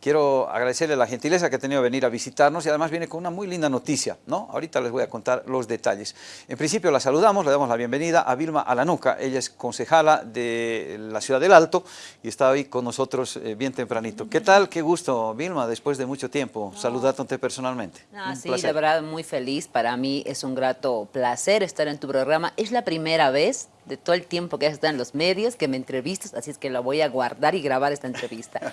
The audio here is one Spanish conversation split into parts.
quiero agradecerle la gentileza que ha tenido venir a visitarnos y además viene con una muy linda noticia, ¿no? Ahorita les voy a contar los detalles. En principio la saludamos, le damos la bienvenida a Vilma Alanuca, ella es concejala de la Ciudad del Alto y está hoy con nosotros eh, bien tempranito. ¿Qué tal? Qué gusto, Vilma, después de mucho tiempo, no. saludarte personalmente. Sí, placer. de verdad muy feliz, para mí es un grato placer estar en tu programa. Es la primera vez de todo el tiempo que has estado en los medios, que me entrevistas, así es que la voy a guardar y grabar esta entrevista.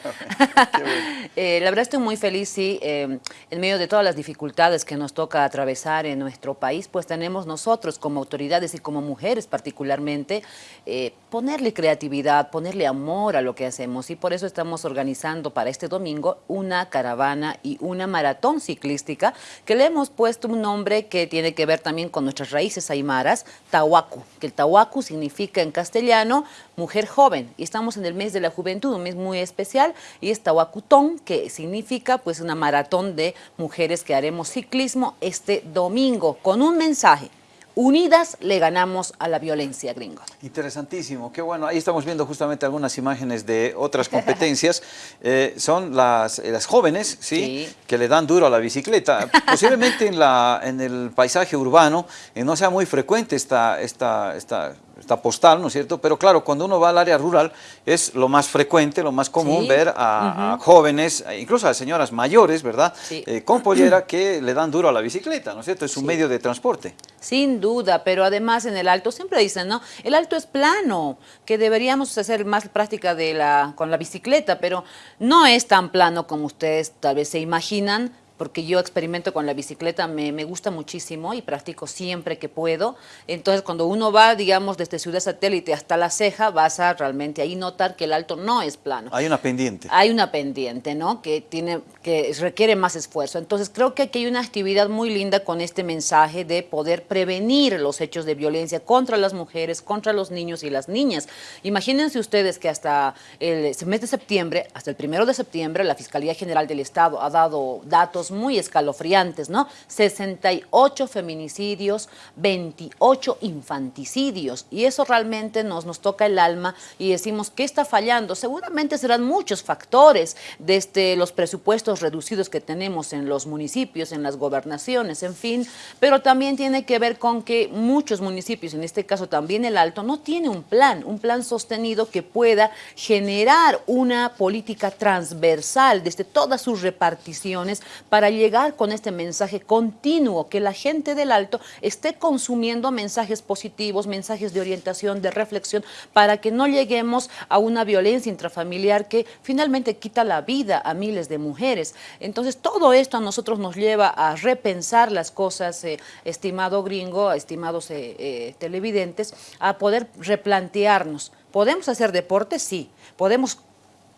bueno. Eh, la verdad estoy muy feliz, sí, eh, en medio de todas las dificultades que nos toca atravesar en nuestro país, pues tenemos nosotros como autoridades y como mujeres particularmente, eh, ponerle creatividad, ponerle amor a lo que hacemos. Y por eso estamos organizando para este domingo una caravana y una maratón ciclística que le hemos puesto un nombre que tiene que ver también con nuestras raíces aymaras, Tahuacu, que el Tahuacu significa en castellano mujer joven. Y estamos en el mes de la juventud, un mes muy especial y es Tahuacutón que significa pues una maratón de mujeres que haremos ciclismo este domingo con un mensaje Unidas le ganamos a la violencia, gringo. Interesantísimo, qué bueno. Ahí estamos viendo justamente algunas imágenes de otras competencias. Eh, son las, las jóvenes, ¿sí? ¿sí? Que le dan duro a la bicicleta. Posiblemente en, la, en el paisaje urbano eh, no sea muy frecuente esta, esta, esta postal, ¿no es cierto? Pero claro, cuando uno va al área rural es lo más frecuente, lo más común sí. ver a, uh -huh. a, jóvenes, incluso a señoras mayores, ¿verdad? Sí. Eh, con pollera que le dan duro a la bicicleta, ¿no es cierto? Es un sí. medio de transporte. Sin duda, pero además en el alto siempre dicen, ¿no? El alto es plano, que deberíamos hacer más práctica de la, con la bicicleta, pero no es tan plano como ustedes tal vez se imaginan, porque yo experimento con la bicicleta, me, me, gusta muchísimo y practico siempre que puedo. Entonces, cuando uno va, digamos, desde Ciudad Satélite hasta La Ceja, vas a realmente ahí notar que el alto no es plano. Hay una pendiente. Hay una pendiente, ¿no? Que, tiene, que requiere más esfuerzo. Entonces, creo que aquí hay una actividad muy linda con este mensaje de poder prevenir los hechos de violencia contra las mujeres, contra los niños y las niñas. Imagínense ustedes que hasta el mes de septiembre, hasta el primero de septiembre, la Fiscalía General del Estado ha dado datos muy escalofriantes, ¿no? 68 feminicidios, 28 infanticidios. Y eso realmente nos, nos toca el alma y decimos, ¿qué está fallando? Seguramente serán muchos factores, desde los presupuestos reducidos que tenemos en los municipios, en las gobernaciones, en fin, pero también tiene que ver con que muchos municipios, en este caso también el Alto, no tiene un plan, un plan sostenido que pueda generar una política transversal desde todas sus reparticiones para llegar con este mensaje continuo, que la gente del Alto esté consumiendo mensajes positivos, mensajes de orientación, de reflexión, para que no lleguemos a una violencia intrafamiliar que finalmente quita la vida a miles de mujeres. Entonces, todo esto a nosotros nos lleva a repensar las cosas, eh, estimado gringo, estimados eh, eh, televidentes, a poder replantearnos. ¿Podemos hacer deporte? Sí. ¿Podemos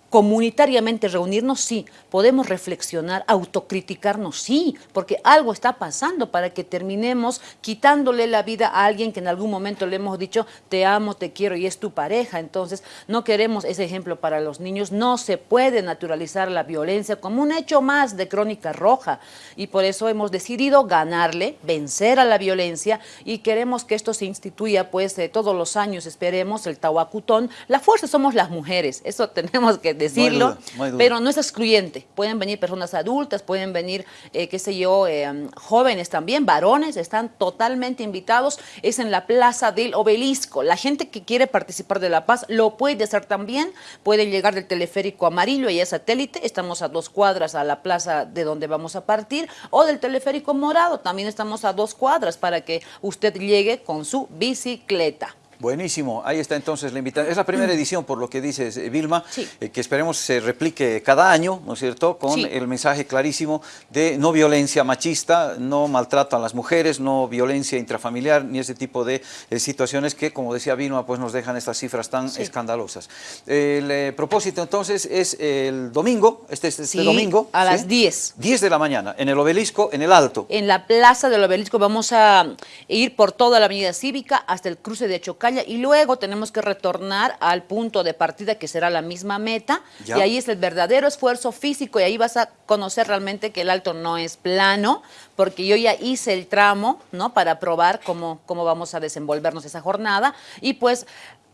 comunitariamente reunirnos, sí, podemos reflexionar, autocriticarnos, sí, porque algo está pasando para que terminemos quitándole la vida a alguien que en algún momento le hemos dicho te amo, te quiero y es tu pareja, entonces no queremos ese ejemplo para los niños, no se puede naturalizar la violencia como un hecho más de crónica roja. Y por eso hemos decidido ganarle, vencer a la violencia y queremos que esto se instituya pues eh, todos los años, esperemos, el Tahuacutón, la fuerza somos las mujeres, eso tenemos que decirlo, no hay duda, no hay duda. pero no es excluyente. Pueden venir personas adultas, pueden venir, eh, qué sé yo, eh, jóvenes también, varones, están totalmente invitados. Es en la Plaza del Obelisco. La gente que quiere participar de La Paz lo puede hacer también. Pueden llegar del teleférico amarillo, y es satélite, estamos a dos cuadras a la plaza de donde vamos a partir, o del teleférico morado, también estamos a dos cuadras para que usted llegue con su bicicleta. Buenísimo, ahí está entonces la invitación. Es la primera edición, por lo que dices, eh, Vilma, Sí. eh, que esperemos se replique cada año, ¿no es cierto?, con Sí. el mensaje clarísimo de no violencia machista, no maltrato a las mujeres, no violencia intrafamiliar, ni ese tipo de eh, situaciones que, como decía Vilma, pues nos dejan estas cifras tan Sí. escandalosas. El eh, propósito entonces es el domingo, este, este Sí, domingo. a las 10. 10 de la mañana, en el obelisco, en el Alto. En la plaza del obelisco vamos a ir por toda la avenida cívica hasta el cruce de Y luego tenemos que retornar al punto de partida que será la misma meta Ya. y ahí es el verdadero esfuerzo físico y ahí vas a conocer realmente que el alto no es plano porque yo ya hice el tramo ¿no? para probar cómo, cómo vamos a desenvolvernos esa jornada y pues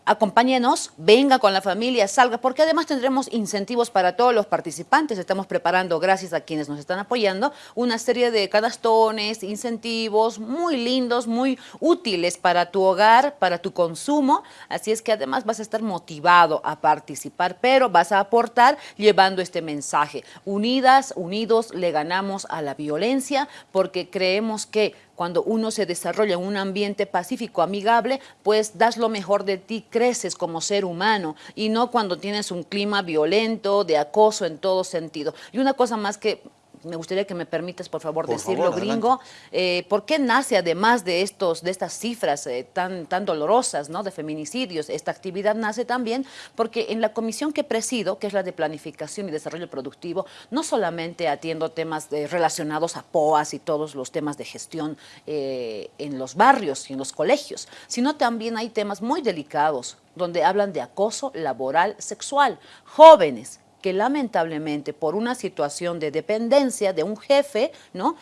acompáñenos, venga con la familia, salga, porque además tendremos incentivos para todos los participantes. Estamos preparando, gracias a quienes nos están apoyando, una serie de cadastones, incentivos muy lindos, muy útiles para tu hogar, para tu consumo. Así es que además vas a estar motivado a participar, pero vas a aportar llevando este mensaje. Unidas, unidos, le ganamos a la violencia porque creemos que cuando uno se desarrolla en un ambiente pacífico, amigable, pues das lo mejor de ti, creces como ser humano y no cuando tienes un clima violento, de acoso en todo sentido. Y una cosa más que me gustaría que me permitas, por favor, decirlo, gringo. Eh, ¿Por qué nace, además de, estos, de estas cifras eh, tan, tan dolorosas ¿no? de feminicidios, esta actividad nace también porque en la comisión que presido, que es la de Planificación y Desarrollo Productivo, no solamente atiendo temas relacionados a POAS y todos los temas de gestión eh, en los barrios y en los colegios, sino también hay temas muy delicados donde hablan de acoso laboral sexual. Jóvenes que lamentablemente por una situación de dependencia de un jefe, ¿no?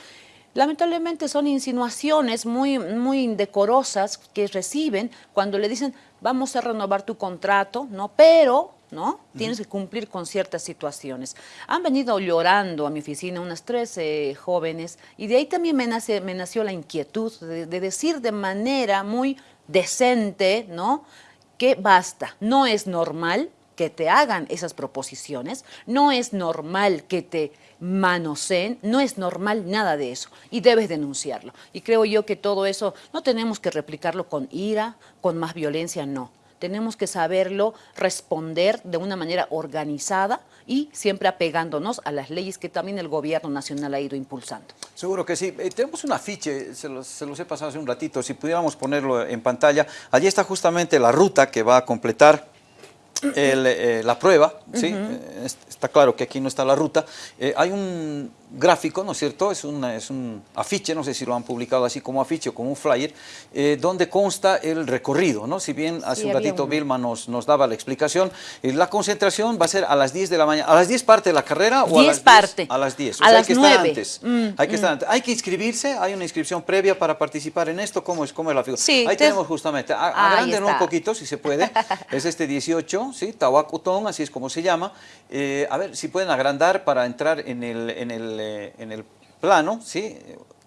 Lamentablemente son insinuaciones muy, muy indecorosas que reciben cuando le dicen vamos a renovar tu contrato, ¿no? Pero ¿no? Tienes que cumplir con ciertas situaciones. Han venido llorando a mi oficina unas 13 jóvenes y de ahí también me, nace, me nació la inquietud de, de, decir de manera muy decente, ¿no? Que basta, no es normal que te hagan esas proposiciones, no es normal que te manoseen, no es normal nada de eso y debes denunciarlo. Y creo yo que todo eso no tenemos que replicarlo con ira, con más violencia, no. Tenemos que saberlo responder de una manera organizada y siempre apegándonos a las leyes que también el gobierno nacional ha ido impulsando. Seguro que sí. Eh, tenemos un afiche, se los, se los he pasado hace un ratito, si pudiéramos ponerlo en pantalla. Allí está justamente la ruta que va a completar el, eh, la prueba, ¿sí? Eh, está claro que aquí no está la ruta. Eh, hay un gráfico, ¿no es cierto? Es, es un afiche, no sé si lo han publicado así como afiche o como un flyer, eh, donde consta el recorrido, ¿no? Si bien hace un ratito Vilma nos, nos daba la explicación, eh, la concentración va a ser a las 10 de la mañana. ¿A las 10 parte de la carrera o a las 10? parte. A las 10. O a sea, las hay que 9. estar antes. Mm, hay que mm. estar antes. Hay que inscribirse, hay una inscripción previa para participar en esto. ¿Cómo es, cómo es la figura? Sí, Ahí te- tenemos justamente, a- agrándenlo un poquito si se puede. es este 18, ¿sí? Tahuacutón, así es como se llama. Eh, a ver si pueden agrandar para entrar en el, en el, eh, en el plano, ¿sí?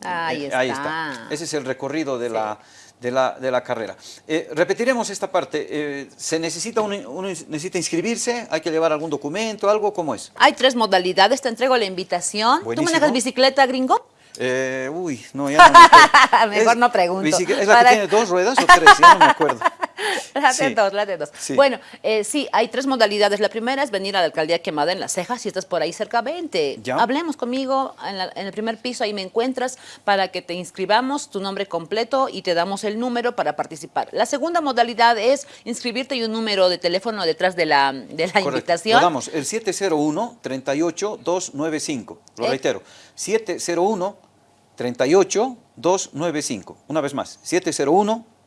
Ahí Eh, Ahí está. está. Ese es el recorrido de, Sí. la, de, la, de la carrera. Eh, repetiremos esta parte. Eh, ¿Se necesita, uno necesita inscribirse? ¿Hay que llevar algún documento, algo? ¿Cómo es? Hay tres modalidades, te entrego la invitación. Buenísimo. ¿Tú manejas bicicleta, gringo? Eh, uy, no, ya no me. Mejor Es- no pregunto. ¿Es la Para- que tiene dos ruedas o tres? Ya no me acuerdo. La de Sí. dos, la de dos. Sí. Bueno, eh, sí, hay tres modalidades. La primera es venir a la alcaldía quemada en las cejas. Si estás por ahí cerca, vente. Ya. Hablemos conmigo en, la- en el primer piso, ahí me encuentras para que te inscribamos tu nombre completo y te damos el número para participar. La segunda modalidad es inscribirte y un número de teléfono detrás de la, de la Correcto. invitación. Lo damos, el 701-38-295. Lo Eh. reitero, 701-38-295. Una vez más,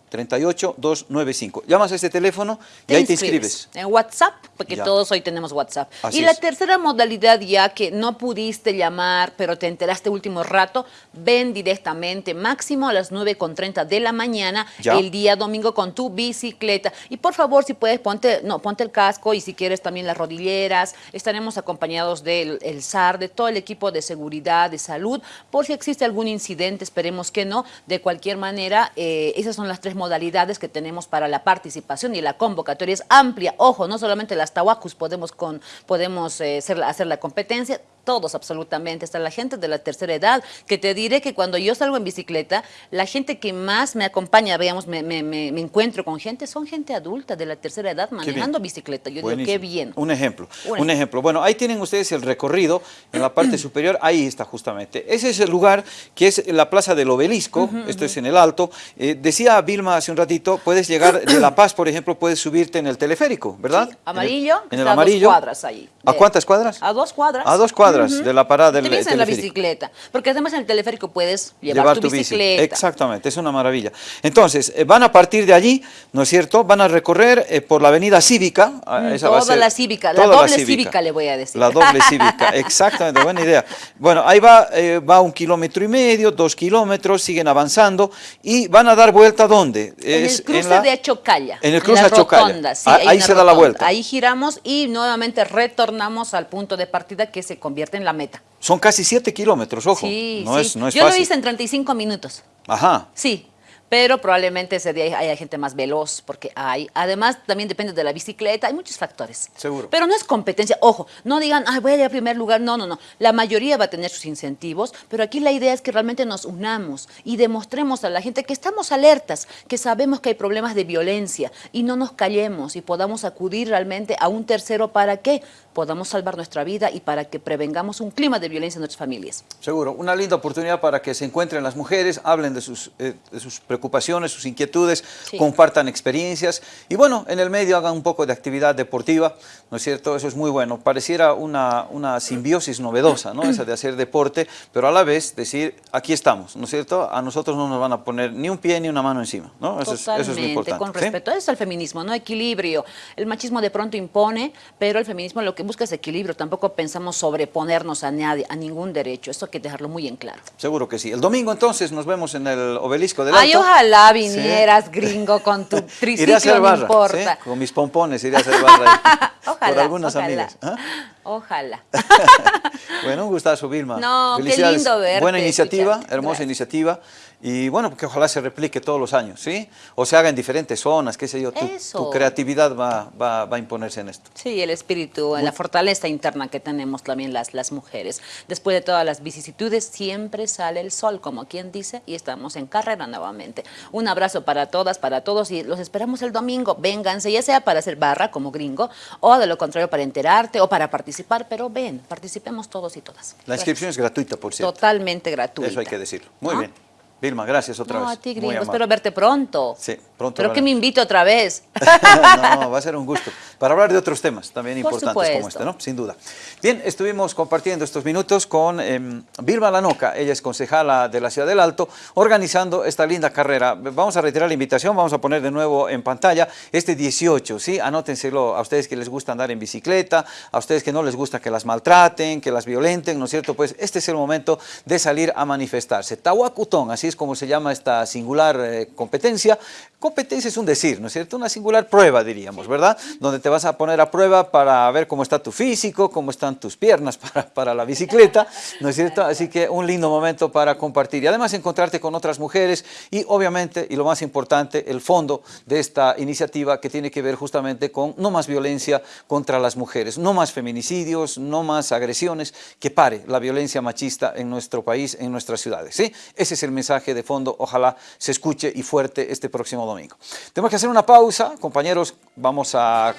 701-38-295. Llamas a este teléfono y ahí te inscribes. En WhatsApp, porque Ya. todos hoy tenemos WhatsApp. Así y la es. tercera modalidad ya que no pudiste llamar, pero te enteraste último rato, ven directamente, máximo a las 9.30 de la mañana, Ya. el día domingo con tu bicicleta. Y por favor, si puedes, ponte, no, ponte el casco y si quieres también las rodilleras. Estaremos acompañados del el SAR, de todo el equipo de seguridad, de salud, por si existe algún incidente, esperemos que no. De cualquier manera, eh, esas son las tres modalidades que tenemos para la participación y la convocatoria es amplia. Ojo, no solamente las tahuacus podemos, con, podemos eh, hacer, la- hacer la competencia, todos absolutamente, está la gente de la tercera edad, que te diré que cuando yo salgo en bicicleta, la gente que más me acompaña, veamos, me, me- me- me encuentro con gente, son gente adulta de la tercera edad manejando bicicleta. Yo digo, qué bien. Un ejemplo, Un un, ejemplo. Bueno, ahí tienen ustedes el recorrido en la parte superior, ahí está justamente. Ese es el lugar que es la Plaza del Obelisco, esto es en el Alto. Eh, decía Vilma hace un ratito, puedes llegar de La Paz, por ejemplo, puedes subirte en el teleférico, ¿verdad? Sí, amarillo, En el, en el está a dos amarillo. cuadras ahí. ¿A cuántas cuadras? A dos cuadras. A dos cuadras. De la parada del Te vienes en la bicicleta, porque además en el teleférico puedes llevar, tu, bicicleta. Exactamente, es una maravilla. Entonces, eh, van a partir de allí, ¿no es cierto? Van a recorrer eh, por la avenida Cívica. Mm, toda la Cívica, la doble cívica. le voy a decir. La doble Cívica, exactamente, buena idea. Bueno, ahí va, eh, va un kilómetro y medio, dos kilómetros, siguen avanzando y van a dar vuelta ¿dónde? En el cruce de Achocalla. En el cruce de Achocalla. Ah, ahí se da la vuelta. Ahí giramos y nuevamente retornamos al punto de partida que se convierte en la meta. Son casi 7 kilómetros, ojo. Sí, no Es, no es Yo lo hice en 35 minutos. Ajá. Sí, pero probablemente ese día haya gente más veloz, porque hay, además también depende de la bicicleta, hay muchos factores. Seguro. Pero no es competencia, ojo, no digan, ay, voy a ir a primer lugar, no, no, no. La mayoría va a tener sus incentivos, pero aquí la idea es que realmente nos unamos y demostremos a la gente que estamos alertas, que sabemos que hay problemas de violencia y no nos callemos y podamos acudir realmente a un tercero para que podamos salvar nuestra vida y para que prevengamos un clima de violencia en nuestras familias. Seguro, una linda oportunidad para que se encuentren las mujeres, hablen de sus, eh, de sus preocupaciones preocupaciones, sus inquietudes, compartan experiencias y bueno, en el medio hagan un poco de actividad deportiva, ¿no es cierto? Eso es muy bueno. Pareciera una, una simbiosis novedosa, ¿no? Esa de hacer deporte, pero a la vez decir, aquí estamos, ¿no es cierto? A nosotros no nos van a poner ni un pie ni una mano encima, ¿no? Eso, es, eso es muy importante. con respecto a eso al feminismo, ¿no? Equilibrio. El machismo de pronto impone, pero el feminismo lo que busca es equilibrio. Tampoco pensamos sobreponernos a nadie, a ningún derecho. Eso hay que dejarlo muy en claro. Seguro que sí. El domingo entonces nos vemos en el obelisco del Alto. Ojalá vinieras, gringo, con tu triciclo, no importa. Con mis pompones iré a hacer barra ojalá, por algunas amigas. ¿ah? Ojalá. bueno, un gustazo, Vilma. No, qué lindo verte. Buena iniciativa, hermosa iniciativa. Y bueno, que ojalá se replique todos los años, ¿sí? O se haga en diferentes zonas, qué sé yo. Tu, tu creatividad va, va, va, a imponerse en esto. Sí, el espíritu, la fortaleza interna que tenemos también las, las mujeres. Después de todas las vicisitudes, siempre sale el sol, como quien dice, y estamos en carrera nuevamente. Un abrazo para todas, para todos, y los esperamos el domingo. Vénganse, ya sea para hacer barra como gringo, o de lo contrario para enterarte, o para participar, pero ven, participemos todos y todas. La inscripción es gratuita, por cierto. Totalmente gratuita. Eso hay que decirlo. Muy bien. Vilma, gracias otra vez. No, a ti, gringo. Espero verte pronto. Sí, pronto. Pero que me invito otra vez. no, va a ser un gusto. Para hablar de otros temas también importantes como este, ¿no? Sin duda. Bien, estuvimos compartiendo estos minutos con eh, Vilma Lanoca. Ella es concejala de la Ciudad del Alto, organizando esta linda carrera. Vamos a retirar la invitación, vamos a poner de nuevo en pantalla este 18, ¿sí? Anótenselo a ustedes que les gusta andar en bicicleta, a ustedes que no les gusta que las maltraten, que las violenten, ¿no es cierto? Pues este es el momento de salir a manifestarse. Tahuacutón, así es como se llama esta singular eh, competencia. Competencia es un decir, ¿no es cierto? Una singular prueba, diríamos, ¿verdad? Donde te vas a poner a prueba para ver cómo está tu físico, cómo están tus piernas para, para la bicicleta, ¿no es cierto? Así que un lindo momento para compartir y además encontrarte con otras mujeres y obviamente, y lo más importante, el fondo de esta iniciativa que tiene que ver justamente con no más violencia contra las mujeres, no más feminicidios, no más agresiones, que pare la violencia machista en nuestro país, en nuestras ciudades, ¿sí? Ese es el de fondo, ojalá se escuche y fuerte este próximo domingo. Tenemos que hacer una pausa, compañeros, vamos a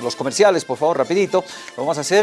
los comerciales, por favor, rapidito, lo vamos a hacer.